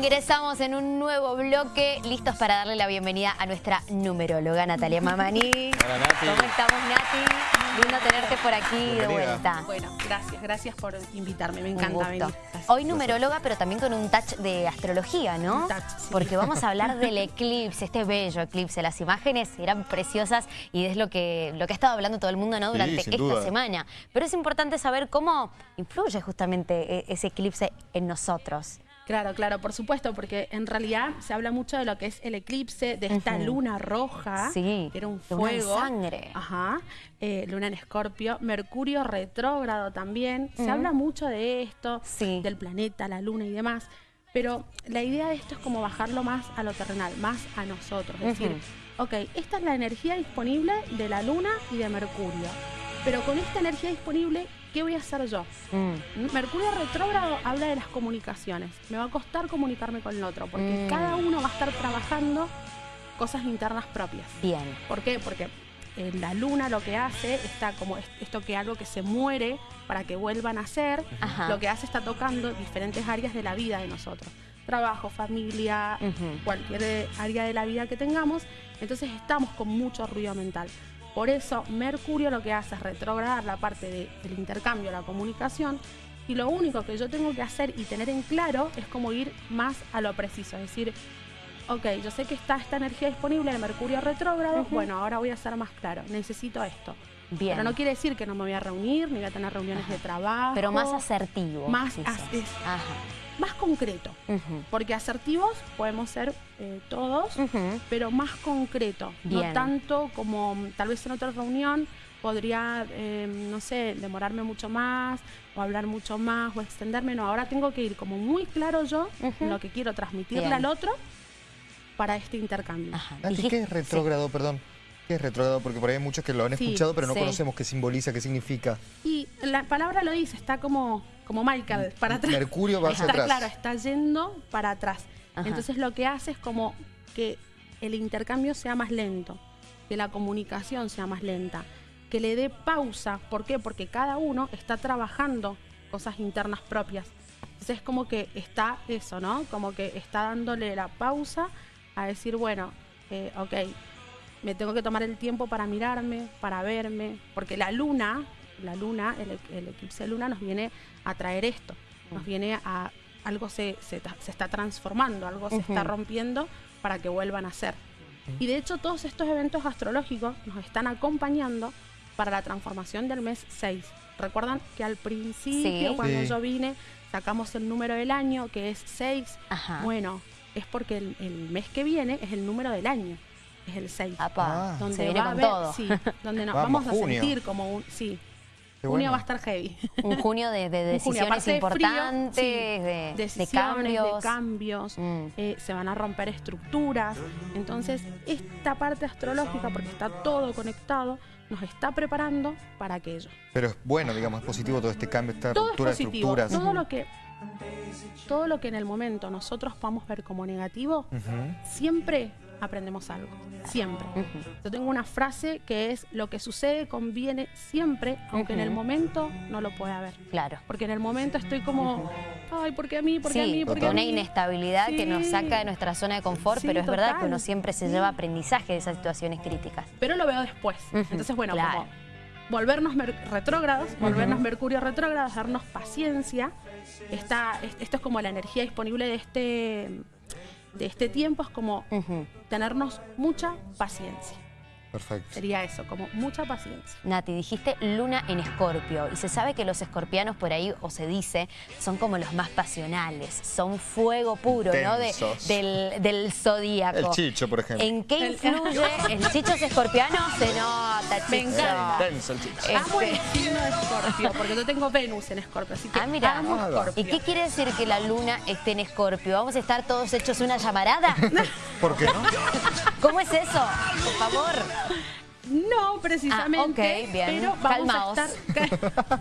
Ingresamos en un nuevo bloque, listos para darle la bienvenida a nuestra numeróloga Natalia Mamani. Hola Nati. ¿Cómo estamos Nati? Lindo tenerte por aquí de vuelta. Bueno, gracias, gracias por invitarme, me encanta gusto. venir. Gracias. Hoy numeróloga, pero también con un touch de astrología, ¿no? Un touch, sí. Porque vamos a hablar del eclipse, este bello eclipse. Las imágenes eran preciosas y es lo que, lo que ha estado hablando todo el mundo ¿no? Durante esta duda. semana. Pero es importante saber cómo influye justamente e- ese eclipse en nosotros. Claro, claro, por supuesto, porque en realidad se habla mucho de lo que es el eclipse, de esta luna roja, Sí, que era un luna de fuego. sangre. Ajá, eh, luna en escorpio, Mercurio retrógrado también. Se habla mucho de esto, Sí. del planeta, la luna y demás. Pero la idea de esto es como bajarlo más a lo terrenal, más a nosotros. Es decir, ok, esta es la energía disponible de la luna y de Mercurio. Pero con esta energía disponible, ¿qué voy a hacer yo? Mm. Mercurio retrógrado habla de las comunicaciones. Me va a costar comunicarme con el otro, porque Mm. cada uno va a estar trabajando cosas internas propias. Bien. ¿Por qué? Porque eh, la luna lo que hace está como es- esto que algo que se muere para que vuelvan a ser, Ajá. lo que hace está tocando diferentes áreas de la vida de nosotros. Trabajo, familia, cualquier eh, área de la vida que tengamos, entonces estamos con mucho ruido mental. Por eso Mercurio lo que hace es retrogradar la parte de- del intercambio, la comunicación, y lo único que yo tengo que hacer y tener en claro es como ir más a lo preciso, es decir, ok, yo sé que está esta energía disponible de Mercurio retrógrado, bueno, ahora voy a ser más claro, necesito esto. Bien. Pero no quiere decir que no me voy a reunir, ni voy a tener reuniones de trabajo. Pero más asertivo. Más as- es- Ajá. Más concreto. Porque asertivos podemos ser eh, todos, pero más concreto. Bien. No tanto como mm, tal vez en otra reunión podría, eh, no sé, demorarme mucho más o hablar mucho más o extenderme. No, ahora tengo que ir como muy claro yo en lo que quiero transmitirle Bien. al otro para este intercambio. Ajá. Dijiste- ¿qué es retrógrado, perdón? ¿Qué es retrógrado? Porque por ahí hay muchos que lo han Sí, escuchado, pero no sí. conocemos qué simboliza, qué significa. Y la palabra lo dice, está como, como Michael, para atrás. Mercurio va hacia está, atrás. Claro, está yendo para atrás. Ajá. Entonces lo que hace es como que el intercambio sea más lento, que la comunicación sea más lenta, que le dé pausa. ¿Por qué? Porque cada uno está trabajando cosas internas propias. Entonces es como que está eso, ¿no? Como que está dándole la pausa a decir, bueno, eh, ok, me tengo que tomar el tiempo para mirarme, para verme, porque la luna, la luna, el, e- el eclipse de luna nos viene a traer esto, nos viene a algo se, se, está transformando, algo se está rompiendo para que vuelvan a ser. Y de hecho todos estos eventos astrológicos nos están acompañando para la transformación del mes 6. Recuerdan que al principio, Sí. cuando Sí. yo vine, sacamos el número del año, que es 6. Ajá. Bueno, es porque el, el mes que viene es el número del año, es el 6 Apa, Ah. donde se viene va a haber, todo. sí, donde nos Vamos, vamos, a junio. sentir como un, sí, junio va a estar heavy. Un junio de, de junio, decisiones aparte de frío, importantes, sí, de, de Decisiones, cambios. de cambios, Mm. eh, se van a romper estructuras. Entonces, esta parte astrológica, porque está todo conectado, nos está preparando para aquello. Pero es bueno, digamos, es positivo todo este cambio, esta Todo es ruptura de estructuras. Todo lo que todo lo que en el momento nosotros podamos ver como negativo, siempre aprendemos algo. Siempre. Yo tengo una frase que es lo que sucede conviene siempre, aunque en el momento no lo pueda ver. Claro. Porque en el momento estoy como, ay, ¿por qué a mí? ¿Por qué a mí? ¿Por qué a una mí? inestabilidad que nos saca de nuestra zona de confort, Sí, pero es verdad que uno siempre se lleva aprendizaje de esas situaciones críticas. Pero lo veo después. Entonces, bueno, claro. como volvernos retrógrados, volvernos. Mercurio retrógrados, darnos paciencia. Esto es como la energía disponible de este, de este tiempo, es como tenernos mucha paciencia. Perfecto. Sería eso, como mucha paciencia. Nati, dijiste luna en escorpio y se sabe que los escorpianos por ahí, o se dice, son como los más pasionales, son fuego puro, ¿no? De- del, del zodíaco. El chicho, por ejemplo. ¿En qué influye? ¿El chicho es escorpiano? Se nota, Me chicho. encanta. Intenso el chicho. Eh, Amo el Este- signo de Escorpio, porque yo tengo Venus en Escorpio, así que Ah, mira. amo Ah. Escorpio. ¿Y qué quiere decir que la luna esté en escorpio? ¿Vamos a estar todos hechos una llamarada? ¿Por qué no? ¿Cómo es eso? Por favor. No, precisamente, Ah, ok, bien. pero vamos Calmaos. a estar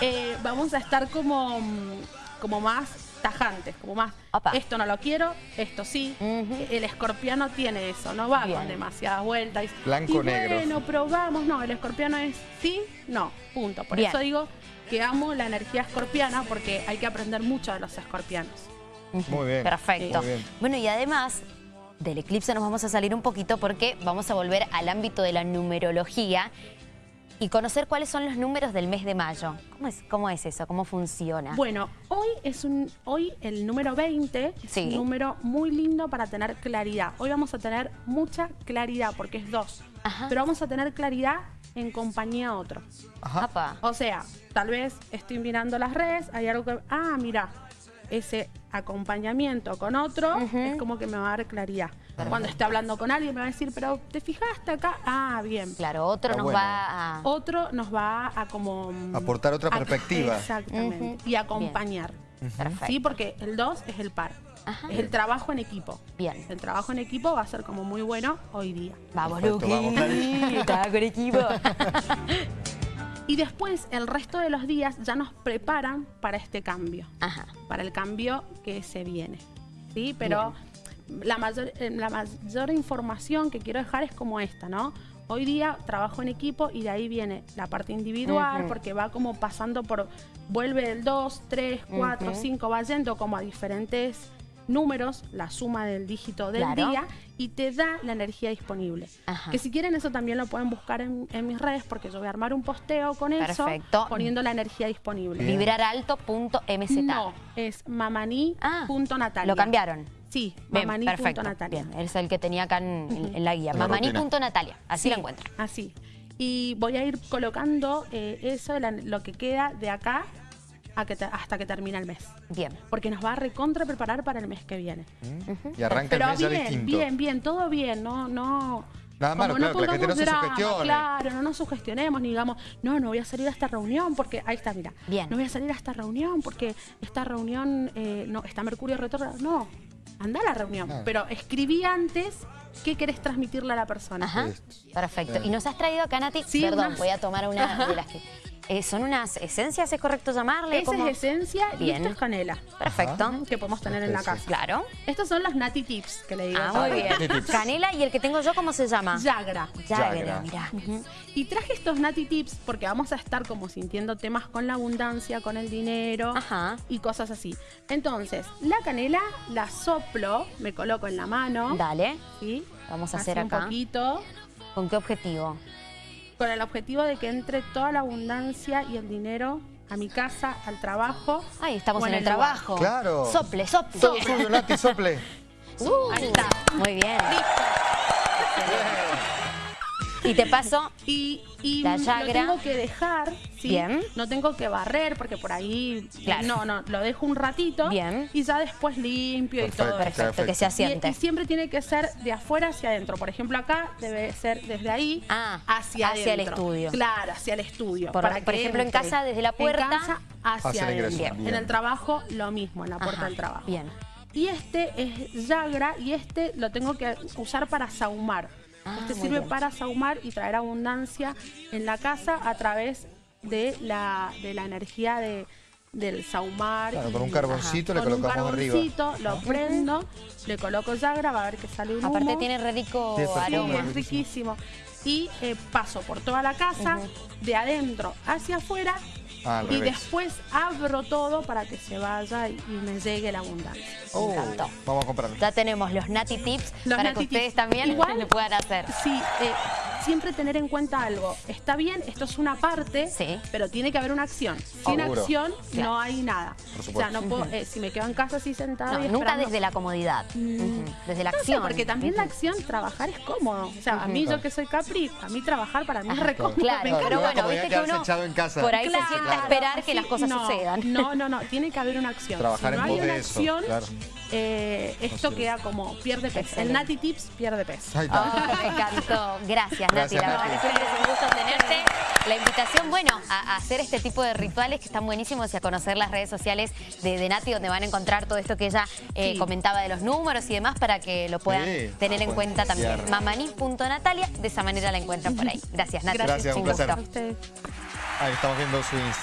Eh, vamos a estar como, mm, como más tajantes, como más Opa. esto no lo quiero, esto sí. El escorpiano tiene eso, no va Bien. con demasiadas vueltas. y- Blanco, y negro. Bueno, probamos, no, el escorpiano es sí, no, punto. Por Bien. eso digo que amo la energía escorpiana porque hay que aprender mucho de los escorpianos. Muy bien. Perfecto. Muy bien. Bueno, y además del eclipse nos vamos a salir un poquito porque vamos a volver al ámbito de la numerología y conocer cuáles son los números del mes de mayo. ¿Cómo es, cómo es eso? ¿Cómo funciona? Bueno, hoy es un hoy el número 20 es Sí. un número muy lindo para tener claridad. Hoy vamos a tener mucha claridad porque es dos. Ajá. Pero vamos a tener claridad en compañía a otro. Ajá. O sea, tal vez estoy mirando las redes, hay algo que, ah, mira, ese acompañamiento con otro es como que me va a dar claridad. Cuando esté hablando con alguien me va a decir, pero ¿te fijaste acá? Ah, bien. Claro, otro Está nos bueno. va a... Otro nos va a como... mm, Aportar otra a- perspectiva. Exactamente. Y acompañar. Perfecto. Sí, porque el 2 es el par. Ajá. Es el trabajo en equipo. Bien. El trabajo en equipo va a ser como muy bueno hoy día. Vamos, Luqui. vamos, con equipo. Y después, el resto de los días ya nos preparan para este cambio. Ajá. para el cambio que se viene. ¿sí? Pero la mayor, eh, la mayor información que quiero dejar es como esta, ¿no? Hoy día trabajo en equipo y de ahí viene la parte individual, porque va como pasando por, vuelve del 2, 3, 4, Ujú. 5, va yendo como a diferentes números, la suma del dígito del Claro. día, y te da la energía disponible. Ajá. Que si quieren eso también lo pueden buscar en, en mis redes, porque yo voy a armar un posteo con eso, Perfecto. poniendo la energía disponible. Vibraralto.mz. No, es mamani.natalia. Ah, Lo cambiaron. Sí, Bien, perfecto. mamani.natalia. Bien, es el que tenía acá en, en- en la guía. La rutina. Mamani.natalia. Así Sí, lo encuentran. Así. Y voy a ir colocando eh, eso, la- lo que queda de acá a que te- hasta que termina el mes. Bien. Porque nos va a recontra preparar para el mes que viene. ¿Mm? Y arranca el Pero mes ya bien, distinto. bien, bien, todo bien, no, no. Nada malo, claro, que la gente no se sugestione. Claro, no nos sugestionemos ni digamos, no, no voy a salir a esta reunión porque, ahí está, mira, Bien. no voy a salir a esta reunión porque esta reunión, eh, no, está Mercurio retrógrado. No, anda a la reunión, Claro. pero escribí antes qué querés transmitirle a la persona. Ajá. Perfecto. ¿Y nos has traído acá, Nati? Sí, Perdón, unas- voy a tomar una de las que... Eh, ¿Son unas esencias, es correcto llamarle? Esa ¿Cómo? es esencia y esto es canela. Perfecto. Que podemos tener en la casa. Claro. Estos son los Nati Tips que le digo. Ah, muy bien. Canela y el que tengo yo, ¿cómo se llama? Yagra. Yagra. Ujú. Y traje estos Nati Tips porque vamos a estar como sintiendo temas con la abundancia, con el dinero Ajá. y cosas así. Entonces, la canela la soplo, me coloco en la mano. Dale. ¿sí? Vamos a Así hacer un acá. poquito, ¿Con qué objetivo? Con el objetivo de que entre toda la abundancia y el dinero a mi casa, al trabajo. Ahí estamos en el, trabajo. Claro. Sople, sople. Todo suyo, Nati, sople. Uh, Ahí está. Muy bien. Y te paso. Y, y La lo Yagra. tengo que dejar, ¿sí? Bien. No tengo que barrer porque por ahí... Claro. No, no, lo dejo un ratito. Bien. Y ya después limpio y Perfecto. todo eso. Perfecto, que se Y, asiente. y siempre tiene que ser de afuera hacia adentro. Por ejemplo, acá debe ser desde ahí Ah, hacia, hacia el estudio. Claro, hacia el estudio. Por- para por que ejemplo, en casa, desde la puerta. En casa, hacia, Hacia el ingreso, bien. En el trabajo, lo mismo, en la puerta Ajá, del trabajo. Bien. Y este es Yagra y este lo tengo que usar para saumar. Ah, este sirve bien. para saumar y traer abundancia en la casa a través de la, de la energía de, del saumar. Claro, y- con un carboncito le con un colocamos arriba. carboncito, lo prendo, le coloco Yagra, va a ver que sale un Aparte humo. tiene re rico Sí, aroma. es riquísimo. Y eh, paso por toda la casa, de adentro hacia afuera, Ah, al y revés. después abro todo para que se vaya y, y me llegue la abundancia. Oh, encantó. vamos a comprarlo. Ya tenemos los Nati Tips Los para Nati que ustedes Tips. también Igual- le puedan hacer. Sí, eh, siempre tener en cuenta algo. Está bien, esto es una parte, Sí. pero tiene que haber una acción. Sin Seguro. acción Claro. no hay nada. Por O sea, supuesto. no puedo, eh, si me quedo en casa así sentada No, y nunca desde la comodidad. Mm. Desde la No sé, acción. porque también la acción, trabajar es cómodo. O sea, a mí, yo que soy Capri, a mí trabajar para mí es Ajá, re cómodo. Claro, me Claro, pero bueno, viste que uno echado en casa. por ahí se sienta a esperar que sí, las cosas no, sucedan. No, no, no, tiene que haber una acción. Trabajar si no en hay una eso, acción, eh, esto queda como pierde peso. Excelente. El Nati Tips pierde peso. Ahí está. Ah, me encantó. Gracias. Gracias, La verdad Nati. que siempre es un gusto tenerte. La invitación, bueno, a, a hacer este tipo de rituales que están buenísimos y a conocer las redes sociales de, de Nati, donde van a encontrar todo esto que ella eh, Sí. comentaba de los números y demás para que lo puedan Sí, tener en cuenta también. cierre. Mamaní.natalia, de esa manera la encuentran por ahí. Gracias, Nati. Gracias, un gusto. placer. Ahí estamos viendo su Instagram.